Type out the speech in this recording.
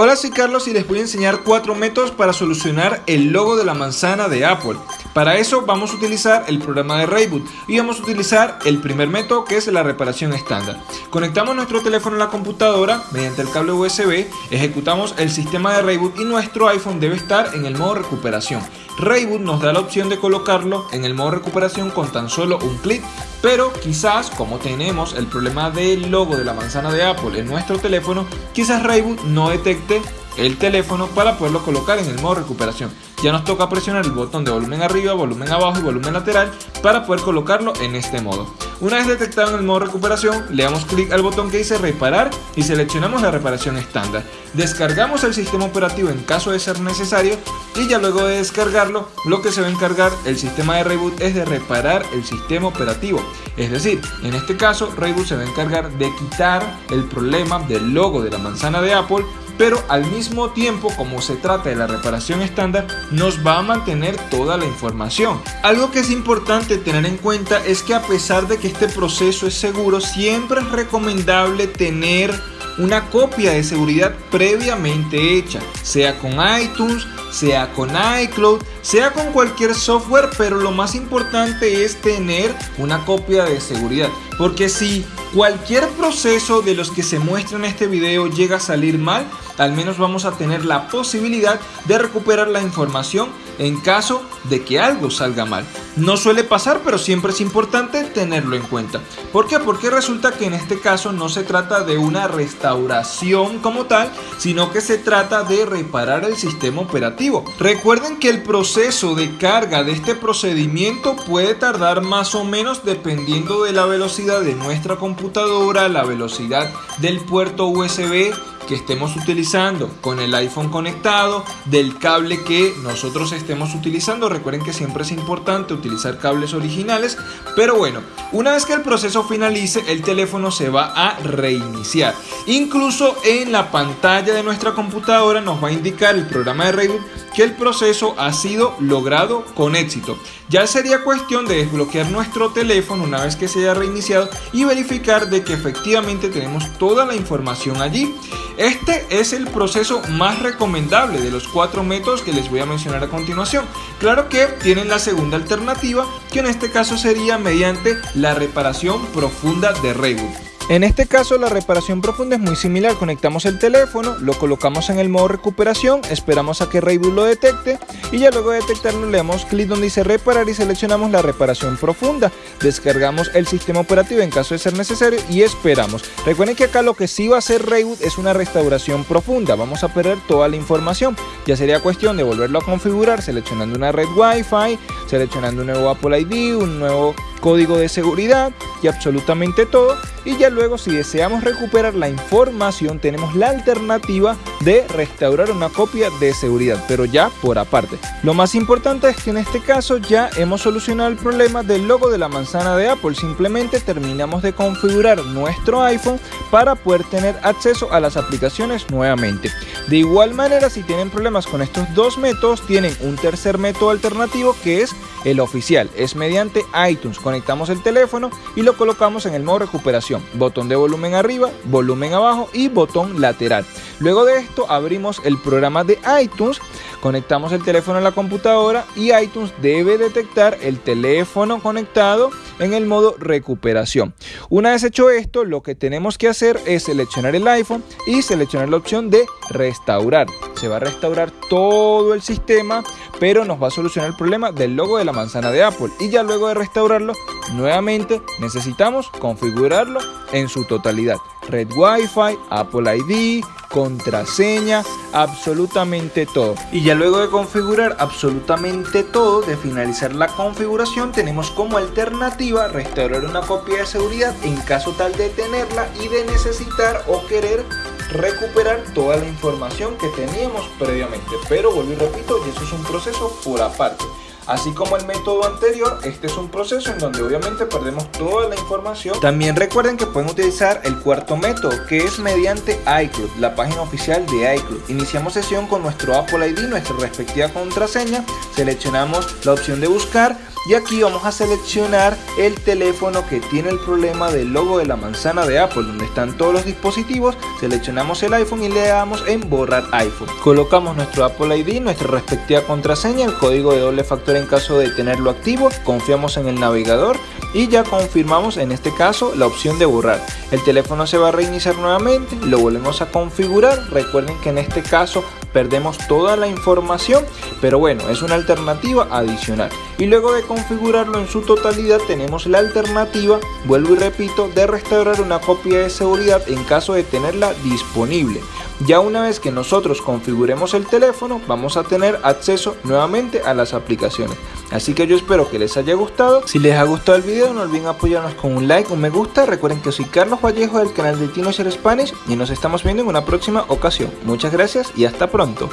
Hola soy Carlos y les voy a enseñar cuatro métodos para solucionar el logo de la manzana de Apple. Para eso vamos a utilizar el programa de Rayboot y vamos a utilizar el primer método que es la reparación estándar. Conectamos nuestro teléfono a la computadora mediante el cable USB, ejecutamos el sistema de Rayboot y nuestro iPhone debe estar en el modo recuperación. Rayboot nos da la opción de colocarlo en el modo recuperación con tan solo un clic, pero quizás como tenemos el problema del logo de la manzana de Apple en nuestro teléfono, quizás Rayboot no detecte el teléfono para poderlo colocar en el modo recuperación. Ya nos toca presionar el botón de volumen arriba, volumen abajo y volumen lateral para poder colocarlo en este modo. Una vez detectado en el modo recuperación, le damos clic al botón que dice reparar y seleccionamos la reparación estándar. Descargamos el sistema operativo en caso de ser necesario y ya luego de descargarlo, lo que se va a encargar el sistema de Reboot es de reparar el sistema operativo. Es decir, en este caso Reboot se va a encargar de quitar el problema del logo de la manzana de Apple pero al mismo tiempo como se trata de la reparación estándar nos va a mantener toda la información. Algo que es importante tener en cuenta es que a pesar de que este proceso es seguro siempre es recomendable tener una copia de seguridad previamente hecha, sea con iTunes, sea con iCloud, sea con cualquier software, pero lo más importante es tener una copia de seguridad, porque si cualquier proceso de los que se muestra en este video llega a salir mal, al menos vamos a tener la posibilidad de recuperar la información en caso de que algo salga mal. No suele pasar, pero siempre es importante tenerlo en cuenta. ¿Por qué? Porque resulta que en este caso no se trata de una restauración como tal, sino que se trata de reparar el sistema operativo. Recuerden que el proceso de carga de este procedimiento puede tardar más o menos dependiendo de la velocidad de nuestra computadora, la velocidad del puerto USB que estemos utilizando con el iPhone conectado, del cable que nosotros estemos utilizando. Recuerden que siempre es importante utilizar cables originales, pero bueno, una vez que el proceso finalice, el teléfono se va a reiniciar. Incluso en la pantalla de nuestra computadora nos va a indicar el programa de Reboot que el proceso ha sido logrado con éxito. Ya sería cuestión de desbloquear nuestro teléfono una vez que se haya reiniciado y verificar de que efectivamente tenemos toda la información allí. Este es el proceso más recomendable de los cuatro métodos que les voy a mencionar a continuación. Claro que tienen la segunda alternativa, que en este caso sería mediante la reparación profunda de reboot. En este caso la reparación profunda es muy similar, conectamos el teléfono, lo colocamos en el modo recuperación, esperamos a que Rayboot lo detecte y ya luego de detectarlo le damos clic donde dice reparar y seleccionamos la reparación profunda, descargamos el sistema operativo en caso de ser necesario y esperamos. Recuerden que acá lo que sí va a hacer Rayboot es una restauración profunda, vamos a perder toda la información, ya sería cuestión de volverlo a configurar seleccionando una red Wi-Fi, seleccionando un nuevo Apple ID, un nuevo código de seguridad y absolutamente todo y ya luego si deseamos recuperar la información tenemos la alternativa de restaurar una copia de seguridad pero ya por aparte. Lo más importante es que en este caso ya hemos solucionado el problema del logo de la manzana de Apple. Simplemente terminamos de configurar nuestro iPhone para poder tener acceso a las aplicaciones nuevamente. De igual manera si tienen problemas con estos dos métodos tienen un tercer método alternativo que es el oficial es mediante iTunes conectamos el teléfono y lo colocamos en el modo recuperación. Botón de volumen arriba, volumen abajo y botón lateral. Luego de esto abrimos el programa de iTunes, conectamos el teléfono a la computadora y iTunes debe detectar el teléfono conectado en el modo recuperación. Una vez hecho esto, lo que tenemos que hacer es seleccionar el iPhone y seleccionar la opción de restaurar. Se va a restaurar todo el sistema pero nos va a solucionar el problema del logo de la manzana de Apple y ya luego de restaurarlo nuevamente necesitamos configurarlo en su totalidad red Wi-Fi, Apple ID, contraseña, absolutamente todo. Y ya luego de configurar absolutamente todo, de finalizar la configuración, tenemos como alternativa restaurar una copia de seguridad en caso tal de tenerla y de necesitar o querer recuperar toda la información que teníamos previamente. Pero vuelvo y repito, y eso es un proceso por aparte. Así como el método anterior, este es un proceso en donde obviamente perdemos toda la información. También recuerden que pueden utilizar el cuarto método, que es mediante iCloud, la página oficial de iCloud. Iniciamos sesión con nuestro Apple ID, nuestra respectiva contraseña, seleccionamos la opción de buscar y aquí vamos a seleccionar el teléfono que tiene el problema del logo de la manzana de Apple donde están todos los dispositivos, seleccionamos el iPhone y le damos en borrar iPhone. Colocamos nuestro Apple ID, nuestra respectiva contraseña, el código de doble factor en caso de tenerlo activo, confiamos en el navegador y ya confirmamos en este caso la opción de borrar. El teléfono se va a reiniciar nuevamente, lo volvemos a configurar, recuerden que en este caso perdemos toda la información, pero bueno, es una alternativa adicional. Y luego de configurarlo en su totalidad tenemos la alternativa, vuelvo y repito, de restaurar una copia de seguridad en caso de tenerla disponible. Ya una vez que nosotros configuremos el teléfono, vamos a tener acceso nuevamente a las aplicaciones. Así que yo espero que les haya gustado. Si les ha gustado el video, no olviden apoyarnos con un like, un me gusta. Recuerden que soy Carlos Vallejo del canal de Tino Spanish y nos estamos viendo en una próxima ocasión. Muchas gracias y hasta pronto.